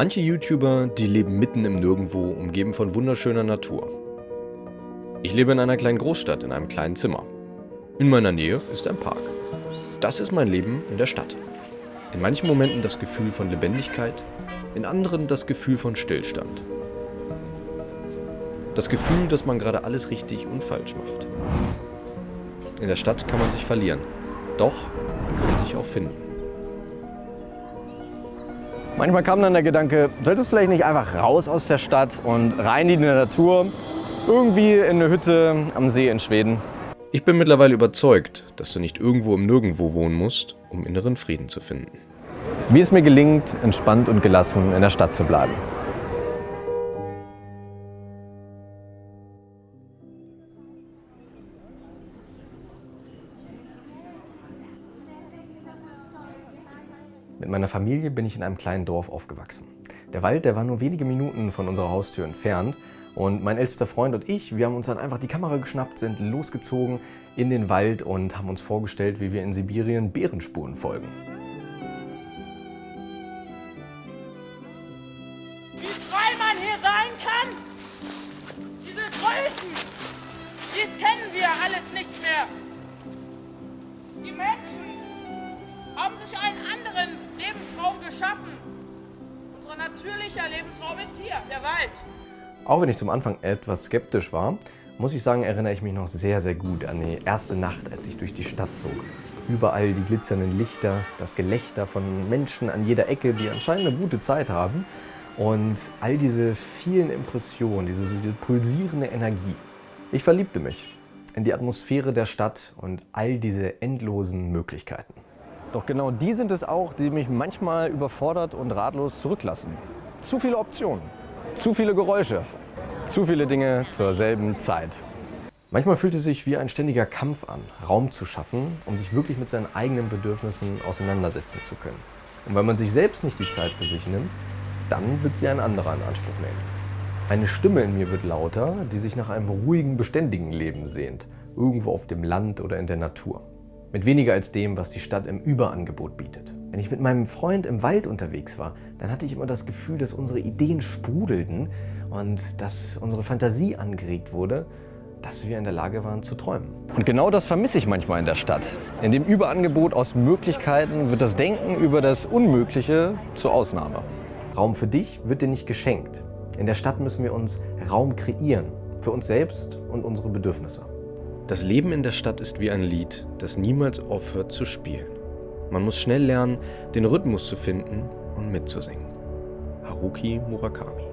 Manche YouTuber, die leben mitten im Nirgendwo, umgeben von wunderschöner Natur. Ich lebe in einer kleinen Großstadt, in einem kleinen Zimmer. In meiner Nähe ist ein Park. Das ist mein Leben in der Stadt. In manchen Momenten das Gefühl von Lebendigkeit, in anderen das Gefühl von Stillstand. Das Gefühl, dass man gerade alles richtig und falsch macht. In der Stadt kann man sich verlieren, doch man kann sich auch finden. Manchmal kam dann der Gedanke, solltest du vielleicht nicht einfach raus aus der Stadt und rein in die Natur, irgendwie in eine Hütte am See in Schweden. Ich bin mittlerweile überzeugt, dass du nicht irgendwo im Nirgendwo wohnen musst, um inneren Frieden zu finden. Wie es mir gelingt, entspannt und gelassen in der Stadt zu bleiben. Mit meiner Familie bin ich in einem kleinen Dorf aufgewachsen. Der Wald, der war nur wenige Minuten von unserer Haustür entfernt und mein ältester Freund und ich, wir haben uns dann einfach die Kamera geschnappt, sind losgezogen in den Wald und haben uns vorgestellt, wie wir in Sibirien Bärenspuren folgen. Wie frei man hier sein kann! Diese Größen, dies kennen wir alles nicht mehr. Die Menschen haben sich einen anderen natürlicher Lebensraum ist hier, der Wald. Auch wenn ich zum Anfang etwas skeptisch war, muss ich sagen, erinnere ich mich noch sehr, sehr gut an die erste Nacht, als ich durch die Stadt zog. Überall die glitzernden Lichter, das Gelächter von Menschen an jeder Ecke, die anscheinend eine gute Zeit haben. Und all diese vielen Impressionen, diese, diese pulsierende Energie. Ich verliebte mich in die Atmosphäre der Stadt und all diese endlosen Möglichkeiten. Doch genau die sind es auch, die mich manchmal überfordert und ratlos zurücklassen. Zu viele Optionen, zu viele Geräusche, zu viele Dinge zur selben Zeit. Manchmal fühlt es sich wie ein ständiger Kampf an, Raum zu schaffen, um sich wirklich mit seinen eigenen Bedürfnissen auseinandersetzen zu können. Und wenn man sich selbst nicht die Zeit für sich nimmt, dann wird sie ein anderer in Anspruch nehmen. Eine Stimme in mir wird lauter, die sich nach einem ruhigen, beständigen Leben sehnt, irgendwo auf dem Land oder in der Natur. Mit weniger als dem, was die Stadt im Überangebot bietet. Wenn ich mit meinem Freund im Wald unterwegs war, dann hatte ich immer das Gefühl, dass unsere Ideen sprudelten und dass unsere Fantasie angeregt wurde, dass wir in der Lage waren zu träumen. Und genau das vermisse ich manchmal in der Stadt. In dem Überangebot aus Möglichkeiten wird das Denken über das Unmögliche zur Ausnahme. Raum für dich wird dir nicht geschenkt. In der Stadt müssen wir uns Raum kreieren, für uns selbst und unsere Bedürfnisse. Das Leben in der Stadt ist wie ein Lied, das niemals aufhört zu spielen. Man muss schnell lernen, den Rhythmus zu finden und mitzusingen. Haruki Murakami.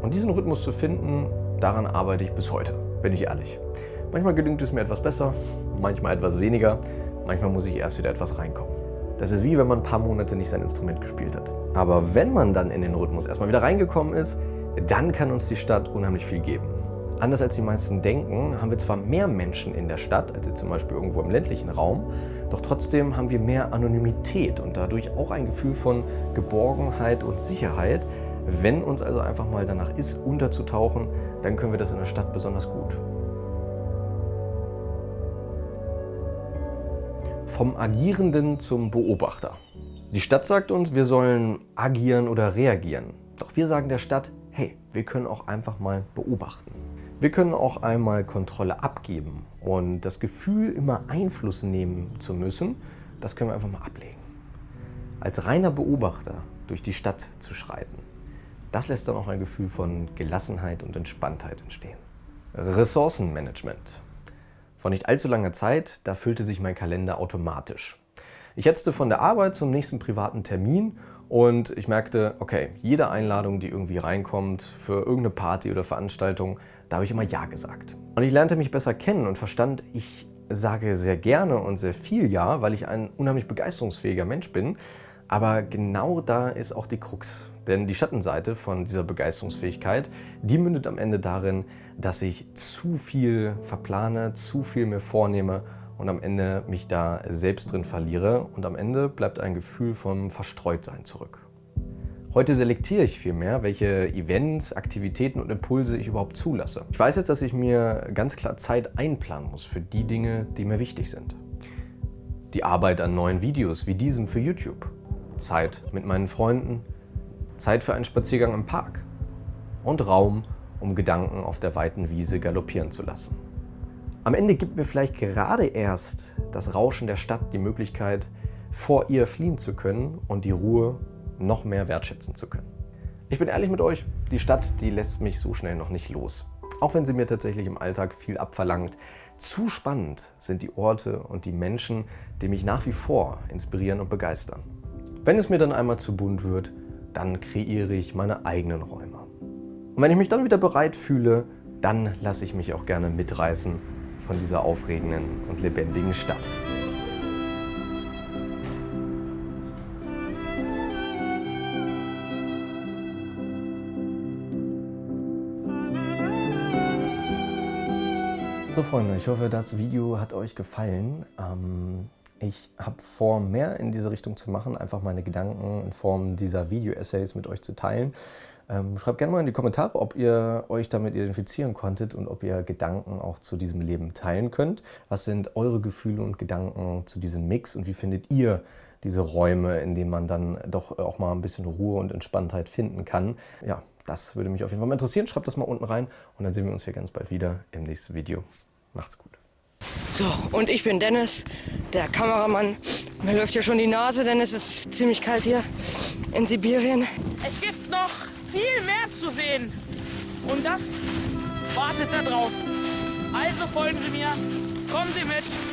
Und diesen Rhythmus zu finden, daran arbeite ich bis heute, bin ich ehrlich. Manchmal gelingt es mir etwas besser, manchmal etwas weniger, manchmal muss ich erst wieder etwas reinkommen. Das ist wie wenn man ein paar Monate nicht sein Instrument gespielt hat. Aber wenn man dann in den Rhythmus erstmal wieder reingekommen ist, dann kann uns die Stadt unheimlich viel geben. Anders als die meisten denken, haben wir zwar mehr Menschen in der Stadt, als zum Beispiel irgendwo im ländlichen Raum, doch trotzdem haben wir mehr Anonymität und dadurch auch ein Gefühl von Geborgenheit und Sicherheit. Wenn uns also einfach mal danach ist, unterzutauchen, dann können wir das in der Stadt besonders gut. Vom Agierenden zum Beobachter. Die Stadt sagt uns, wir sollen agieren oder reagieren. Doch wir sagen der Stadt, hey, wir können auch einfach mal beobachten. Wir können auch einmal Kontrolle abgeben und das Gefühl, immer Einfluss nehmen zu müssen, das können wir einfach mal ablegen. Als reiner Beobachter durch die Stadt zu schreiten, das lässt dann auch ein Gefühl von Gelassenheit und Entspanntheit entstehen. Ressourcenmanagement. Vor nicht allzu langer Zeit, da füllte sich mein Kalender automatisch. Ich hetzte von der Arbeit zum nächsten privaten Termin und ich merkte, okay, jede Einladung, die irgendwie reinkommt für irgendeine Party oder Veranstaltung, da habe ich immer Ja gesagt. Und ich lernte mich besser kennen und verstand, ich sage sehr gerne und sehr viel Ja, weil ich ein unheimlich begeisterungsfähiger Mensch bin. Aber genau da ist auch die Krux. Denn die Schattenseite von dieser Begeisterungsfähigkeit, die mündet am Ende darin, dass ich zu viel verplane, zu viel mir vornehme und am Ende mich da selbst drin verliere und am Ende bleibt ein Gefühl vom Verstreutsein zurück. Heute selektiere ich vielmehr, welche Events, Aktivitäten und Impulse ich überhaupt zulasse. Ich weiß jetzt, dass ich mir ganz klar Zeit einplanen muss für die Dinge, die mir wichtig sind. Die Arbeit an neuen Videos wie diesem für YouTube. Zeit mit meinen Freunden, Zeit für einen Spaziergang im Park und Raum, um Gedanken auf der weiten Wiese galoppieren zu lassen. Am Ende gibt mir vielleicht gerade erst das Rauschen der Stadt die Möglichkeit, vor ihr fliehen zu können und die Ruhe noch mehr wertschätzen zu können. Ich bin ehrlich mit euch, die Stadt, die lässt mich so schnell noch nicht los. Auch wenn sie mir tatsächlich im Alltag viel abverlangt. Zu spannend sind die Orte und die Menschen, die mich nach wie vor inspirieren und begeistern. Wenn es mir dann einmal zu bunt wird, dann kreiere ich meine eigenen Räume. Und wenn ich mich dann wieder bereit fühle, dann lasse ich mich auch gerne mitreißen von dieser aufregenden und lebendigen Stadt. So Freunde, ich hoffe, das Video hat euch gefallen. Ähm, ich habe vor, mehr in diese Richtung zu machen, einfach meine Gedanken in Form dieser Video-Essays mit euch zu teilen. Ähm, schreibt gerne mal in die Kommentare, ob ihr euch damit identifizieren konntet und ob ihr Gedanken auch zu diesem Leben teilen könnt. Was sind eure Gefühle und Gedanken zu diesem Mix und wie findet ihr diese Räume, in denen man dann doch auch mal ein bisschen Ruhe und Entspanntheit finden kann? Ja, das würde mich auf jeden Fall mal interessieren. Schreibt das mal unten rein und dann sehen wir uns hier ganz bald wieder im nächsten Video. Macht's gut. So, und ich bin Dennis, der Kameramann. Mir läuft ja schon die Nase, denn es ist ziemlich kalt hier in Sibirien. Es gibt noch viel mehr zu sehen. Und das wartet da draußen. Also folgen Sie mir, kommen Sie mit.